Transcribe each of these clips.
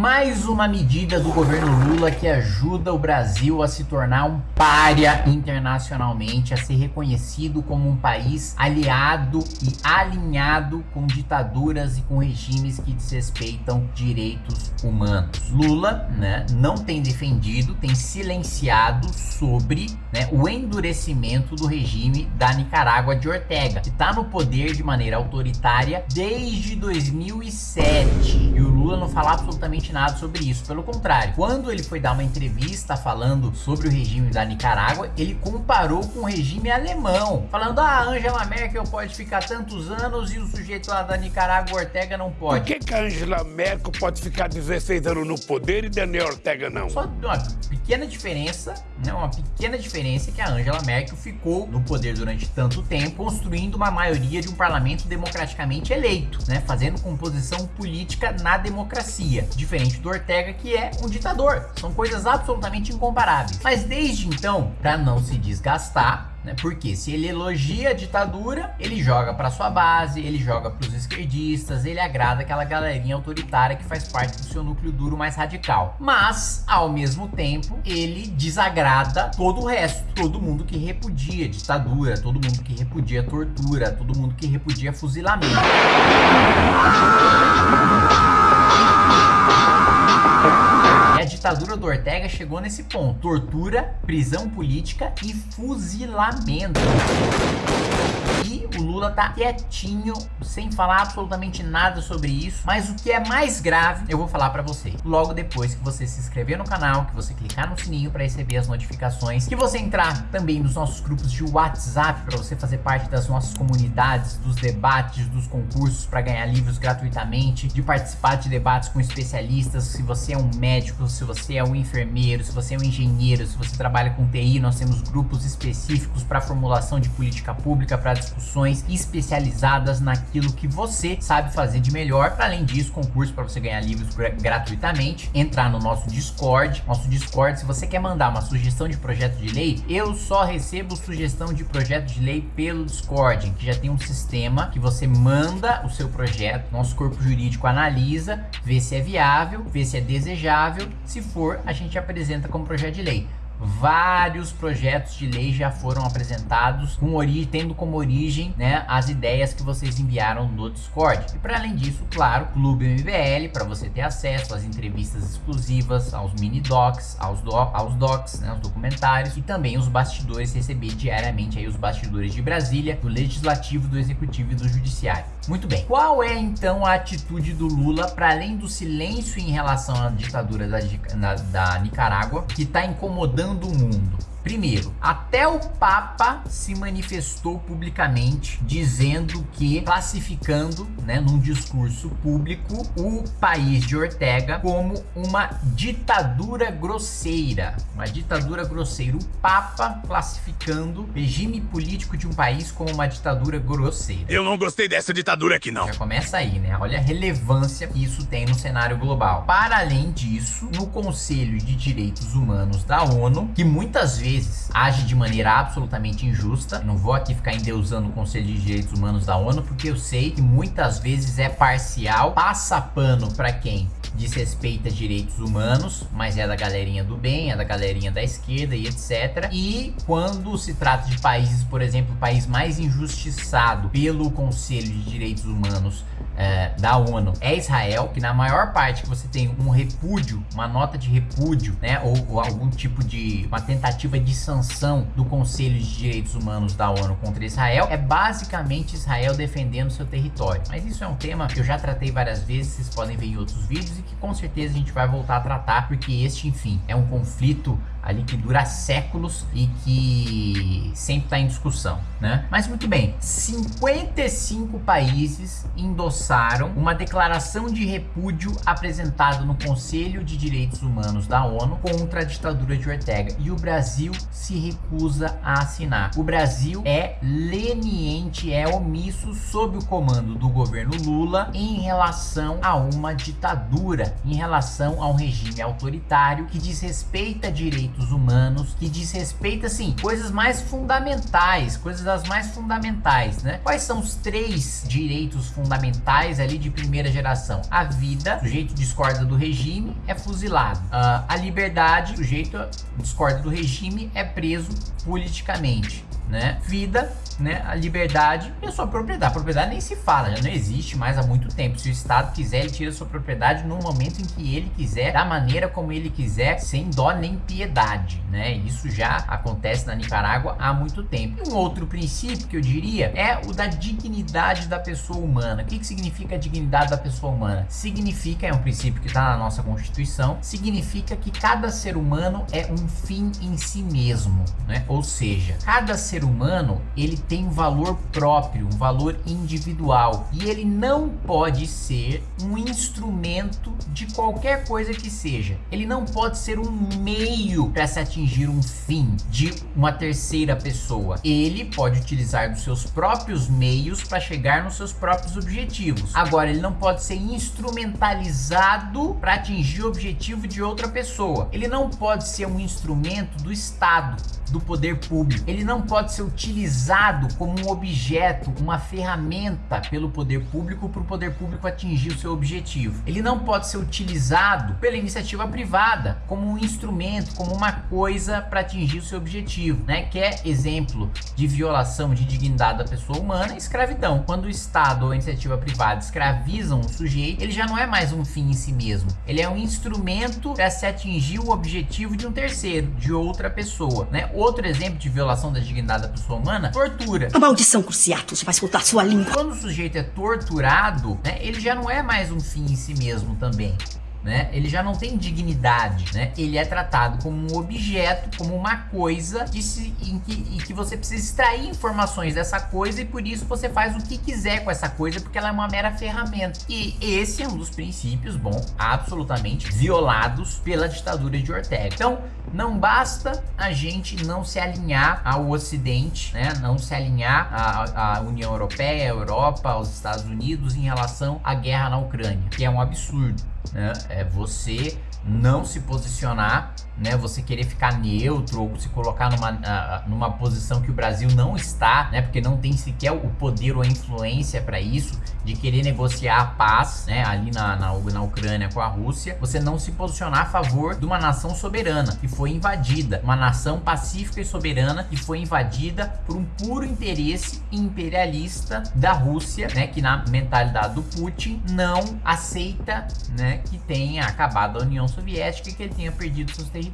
Mais uma medida do governo Lula que ajuda o Brasil a se tornar um párea internacionalmente, a ser reconhecido como um país aliado e alinhado com ditaduras e com regimes que desrespeitam direitos humanos. Lula, né, não tem defendido, tem silenciado sobre né, o endurecimento do regime da Nicarágua de Ortega, que está no poder de maneira autoritária desde 2007. E o Lula não fala absolutamente nada sobre isso. Pelo contrário, quando ele foi dar uma entrevista falando sobre o regime da Nicarágua, ele comparou com o regime alemão, falando: ah, Angela Merkel pode ficar tantos anos e o sujeito lá da Nicarágua, Ortega, não pode. Por que, que a Angela Merkel pode ficar 16 anos no poder e Daniel Ortega não? Só uma pequena diferença, né? Uma pequena diferença é que a Angela Merkel ficou no poder durante tanto tempo, construindo uma maioria de um parlamento democraticamente eleito, né? Fazendo composição política na democracia, diferente do Ortega, que é um ditador. São coisas absolutamente incomparáveis. Mas desde então, para não se desgastar, né? Porque se ele elogia a ditadura, ele joga para sua base, ele joga para os esquerdistas, ele agrada aquela galerinha autoritária que faz parte do seu núcleo duro mais radical. Mas, ao mesmo tempo, ele desagrada todo o resto, todo mundo que repudia ditadura, todo mundo que repudia tortura, todo mundo que repudia fuzilamento ditadura do Ortega chegou nesse ponto. Tortura, prisão política e fuzilamento. E o Lula tá quietinho, sem falar absolutamente nada sobre isso. Mas o que é mais grave, eu vou falar pra você. Logo depois que você se inscrever no canal, que você clicar no sininho pra receber as notificações, que você entrar também nos nossos grupos de WhatsApp pra você fazer parte das nossas comunidades, dos debates, dos concursos pra ganhar livros gratuitamente, de participar de debates com especialistas, se você é um médico, se você é um enfermeiro, se você é um engenheiro, se você trabalha com TI, nós temos grupos específicos para formulação de política pública, para discussões especializadas naquilo que você sabe fazer de melhor. Para além disso, concurso para você ganhar livros gratuitamente, entrar no nosso Discord. Nosso Discord, se você quer mandar uma sugestão de projeto de lei, eu só recebo sugestão de projeto de lei pelo Discord, que já tem um sistema que você manda o seu projeto, nosso corpo jurídico analisa, vê se é viável, vê se é desejável, se for, a gente apresenta como projeto de lei. Vários projetos de lei já foram apresentados com origem, tendo como origem né, as ideias que vocês enviaram no Discord. E para além disso, claro, Clube MBL para você ter acesso às entrevistas exclusivas, aos mini docs, aos, do, aos docs, né, os documentários e também os bastidores, receber diariamente aí os bastidores de Brasília, do Legislativo, do Executivo e do Judiciário. Muito bem, qual é então a atitude do Lula para além do silêncio em relação à ditadura da, da Nicarágua, que está incomodando do mundo. Primeiro, até o Papa se manifestou publicamente dizendo que, classificando, né, num discurso público, o país de Ortega como uma ditadura grosseira. Uma ditadura grosseira. O Papa classificando o regime político de um país como uma ditadura grosseira. Eu não gostei dessa ditadura aqui, não. Já começa aí, né? Olha a relevância que isso tem no cenário global. Para além disso, no Conselho de Direitos Humanos da ONU, que muitas vezes vezes age de maneira absolutamente injusta. Não vou aqui ficar endeusando o Conselho de Direitos Humanos da ONU, porque eu sei que muitas vezes é parcial, passa pano para quem desrespeita direitos humanos, mas é da galerinha do bem, é da galerinha da esquerda e etc. E quando se trata de países, por exemplo, o país mais injustiçado pelo Conselho de Direitos Humanos é, da ONU é Israel, que na maior parte que você tem um repúdio, uma nota de repúdio, né, ou, ou, algum tipo de uma tentativa de sanção do Conselho de Direitos Humanos da ONU contra Israel, é basicamente Israel defendendo seu território. Mas isso é um tema que eu já tratei várias vezes, vocês podem ver em outros vídeos e que com certeza a gente vai voltar a tratar, porque este, enfim, é um conflito ali que dura séculos e que sempre está em discussão, né? Mas muito bem, 55 países endossaram uma declaração de repúdio apresentada no Conselho de Direitos Humanos da ONU contra a ditadura de Ortega e o Brasil se recusa a assinar. O Brasil é leniente, é omisso sob o comando do governo Lula em relação a uma ditadura, em relação a um regime autoritário que desrespeita direitos direitos humanos que diz respeito, assim, coisas mais fundamentais, coisas das mais fundamentais, né? Quais são os três direitos fundamentais ali de primeira geração? A vida, o sujeito discorda do regime, é fuzilado. Uh, a liberdade, o sujeito discorda do regime, é preso politicamente né? Vida, né? A liberdade e a sua propriedade. A propriedade nem se fala, já não existe mais há muito tempo. Se o Estado quiser, ele tira a sua propriedade no momento em que ele quiser, da maneira como ele quiser, sem dó nem piedade, né? Isso já acontece na Nicarágua há muito tempo. E um outro princípio que eu diria é o da dignidade da pessoa humana. O que, que significa a dignidade da pessoa humana? Significa, é um princípio que está na nossa Constituição, significa que cada ser humano é um fim em si mesmo, né? Ou seja, cada ser ser humano, ele tem um valor próprio, um valor individual. E ele não pode ser um instrumento de qualquer coisa que seja. Ele não pode ser um meio para se atingir um fim de uma terceira pessoa. Ele pode utilizar dos seus próprios meios para chegar nos seus próprios objetivos. Agora, ele não pode ser instrumentalizado para atingir o objetivo de outra pessoa. Ele não pode ser um instrumento do Estado do poder público. Ele não pode ser utilizado como um objeto, uma ferramenta pelo poder público para o poder público atingir o seu objetivo. Ele não pode ser utilizado pela iniciativa privada como um instrumento, como uma coisa para atingir o seu objetivo, né? Que é exemplo de violação de dignidade da pessoa humana, escravidão. Quando o Estado ou a iniciativa privada escravizam um sujeito, ele já não é mais um fim em si mesmo. Ele é um instrumento para se atingir o objetivo de um terceiro, de outra pessoa, né? Outro exemplo de violação da dignidade da pessoa humana, tortura. A maldição Cruciatus vai soltar sua língua. Quando o sujeito é torturado, né, ele já não é mais um fim em si mesmo também né? Ele já não tem dignidade, né? Ele é tratado como um objeto, como uma coisa de se, em, que, em que você precisa extrair informações dessa coisa e por isso você faz o que quiser com essa coisa porque ela é uma mera ferramenta. E esse é um dos princípios, bom, absolutamente violados pela ditadura de Ortega. Então, não basta a gente não se alinhar ao Ocidente, né? Não se alinhar à, à União Europeia, à Europa, aos Estados Unidos em relação à guerra na Ucrânia, que é um absurdo né? É você não se posicionar, né? Você querer ficar neutro ou se colocar numa, uh, numa posição que o Brasil não está, né? Porque não tem sequer o poder ou a influência para isso, de querer negociar a paz, né? Ali na, na, na Ucrânia com a Rússia, você não se posicionar a favor de uma nação soberana que foi invadida, uma nação pacífica e soberana que foi invadida por um puro interesse imperialista da Rússia, né? Que na mentalidade do Putin não aceita, né? Que tenha acabado a União Soviética e que ele tenha perdido seus territórios,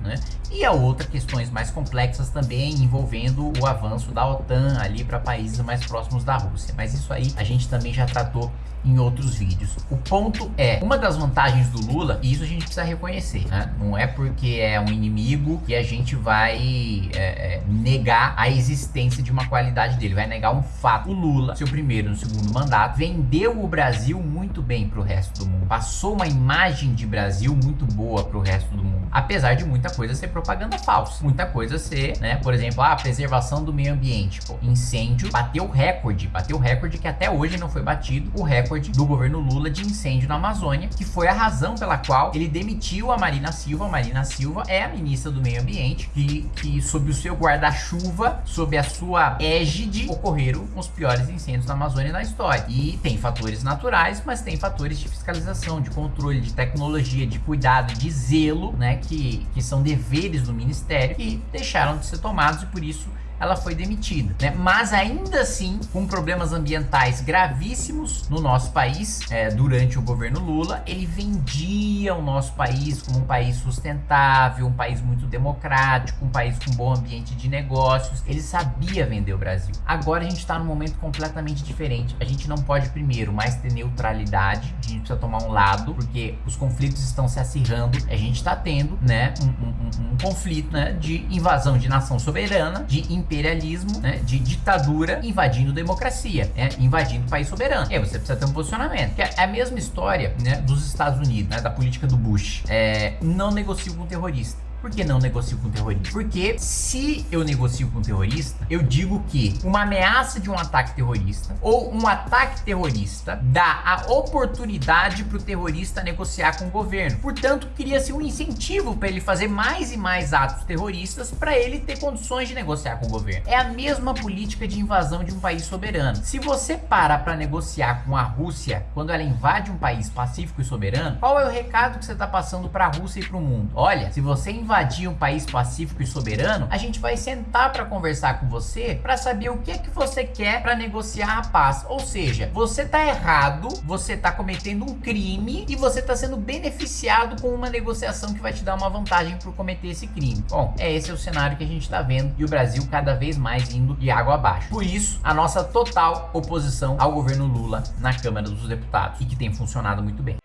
né? E há outras questões mais complexas também envolvendo o avanço da OTAN ali para países mais próximos da Rússia. Mas isso aí a gente também já tratou em outros vídeos. O ponto é, uma das vantagens do Lula, e isso a gente precisa reconhecer, né? Não é porque é um inimigo que a gente vai é, é, negar a existência de uma qualidade dele, vai negar um fato. O Lula, seu primeiro no segundo mandato, vendeu o Brasil muito bem para o resto do mundo. Passou uma imagem de Brasil muito boa para o resto do mundo. Apesar de muita coisa ser propaganda falsa. Muita coisa ser, né? Por exemplo, a preservação do meio ambiente. Pô, incêndio bateu recorde. Bateu recorde que até hoje não foi batido. O recorde do governo Lula de incêndio na Amazônia, que foi a razão pela qual ele demitiu a Marina Silva. A Marina Silva é a ministra do Meio Ambiente, que, que sob o seu guarda-chuva, sob a sua égide, ocorreram os piores incêndios na Amazônia na história. E tem fatores naturais, mas tem fatores de fiscalização, de controle, de tecnologia, de cuidado, de zelo, né, que, que são deveres do ministério e deixaram de ser tomados e por isso ela foi demitida, né? Mas ainda assim, com problemas ambientais gravíssimos no nosso país, é, durante o governo Lula, ele vendia o nosso país como um país sustentável, um país muito democrático, um país com bom ambiente de negócios. Ele sabia vender o Brasil. Agora a gente está num momento completamente diferente. A gente não pode, primeiro, mais ter neutralidade, a gente precisa tomar um lado, porque os conflitos estão se acirrando. A gente está tendo, né, um, um, um conflito, né, de invasão de nação soberana, de imperialismo, né, de ditadura invadindo democracia, né, invadindo país soberano. E aí você precisa ter um posicionamento. Que é a mesma história né, dos Estados Unidos, né, da política do Bush. É, não negocio com terrorista. Por que não negocio com terrorista? Porque se eu negocio com terrorista, eu digo que uma ameaça de um ataque terrorista ou um ataque terrorista dá a oportunidade para o terrorista negociar com o governo. Portanto, cria-se um incentivo para ele fazer mais e mais atos terroristas para ele ter condições de negociar com o governo. É a mesma política de invasão de um país soberano. Se você para para negociar com a Rússia quando ela invade um país pacífico e soberano, qual é o recado que você está passando para a Rússia e para o mundo? Olha, se você invadir um país pacífico e soberano, a gente vai sentar para conversar com você para saber o que é que você quer para negociar a paz. Ou seja, você tá errado, você tá cometendo um crime e você tá sendo beneficiado com uma negociação que vai te dar uma vantagem por cometer esse crime. Bom, é esse é o cenário que a gente tá vendo e o Brasil cada vez mais indo de água abaixo. Por isso, a nossa total oposição ao governo Lula na Câmara dos Deputados e que tem funcionado muito bem.